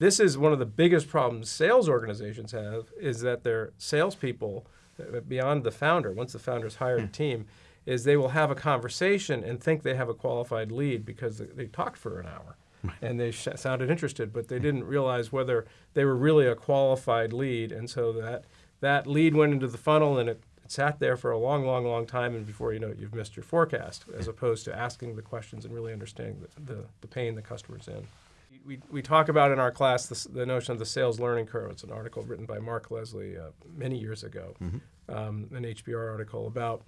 This is one of the biggest problems sales organizations have is that their salespeople, uh, beyond the founder, once the founder's hired a team, is they will have a conversation and think they have a qualified lead because they, they talked for an hour. And they sh- sounded interested, but they didn't realize whether they were really a qualified lead, and so that that lead went into the funnel and it, it sat there for a long, long, long time, and before you know it, you've missed your forecast, as opposed to asking the questions and really understanding the, the, the pain the customer's in. We, we talk about in our class this, the notion of the sales learning curve. It's an article written by Mark Leslie uh, many years ago, um, an HBR article about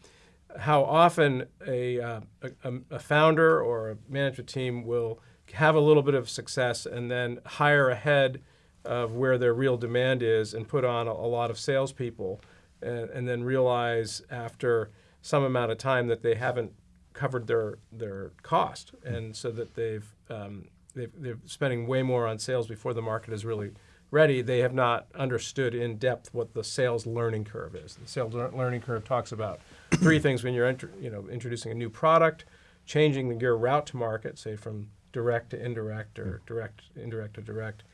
how often a, uh, a, a founder or a management team will have a little bit of success and then hire ahead of where their real demand is and put on a, a lot of salespeople and, and then realize after some amount of time that they haven't covered their their cost. And so that they've um, they've, they're spending way more on sales before the market is really ready. They have not understood in depth what the sales learning curve is. The sales learning curve talks about three things when you're you know introducing a new product, changing your route to market, say from direct to indirect or direct indirect to direct,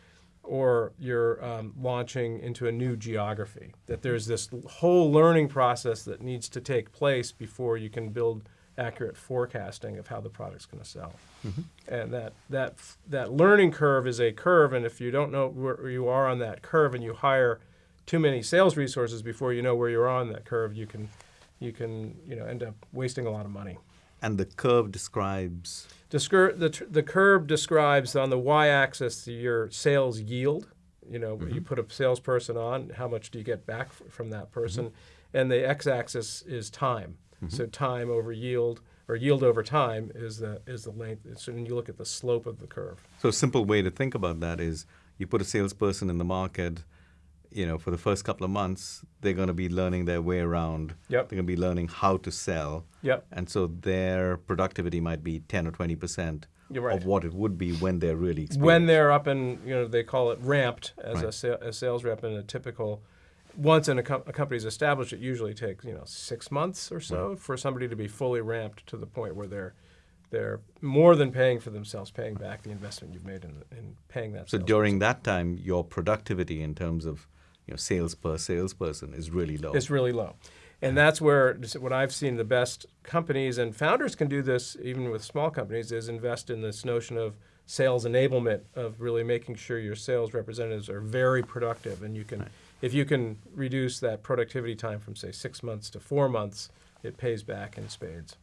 or you're um, launching into a new geography. That there's this whole learning process that needs to take place before you can build accurate forecasting of how the product's going to sell. Mm-hmm. And that that that learning curve is a curve, and if you don't know where you are on that curve, and you hire too many sales resources before you know where you're on that curve, you can you can you know end up wasting a lot of money. And the curve describes Descur- the, the curve describes on the y-axis your sales yield. You know, you mm-hmm. put a salesperson on, how much do you get back f- from that mm-hmm. person? And the x-axis is time. Mm-hmm. So time over yield, or yield over time, is the is the length. So when you look at the slope of the curve. So a simple way to think about that is you put a salesperson in the market, you know, for the first couple of months, they're going to be learning their way around. Yep. They're going to be learning how to sell. Yep. And so their productivity might be 10 or 20% right. of what it would be when they're really experienced. when they're up and you know they call it ramped as a, sa- a sales rep in a typical once in a, com- a company's established it usually takes you know six months or so for somebody to be fully ramped to the point where they're they're more than paying for themselves paying back the investment you've made in, in paying that so during that time, your productivity in terms of you know, sales per salesperson is really low. It's really low. And that's where what I've seen the best companies and founders can do this even with small companies is invest in this notion of sales enablement of really making sure your sales representatives are very productive and you can if you can reduce that productivity time from say 6 months to 4 months it pays back in spades.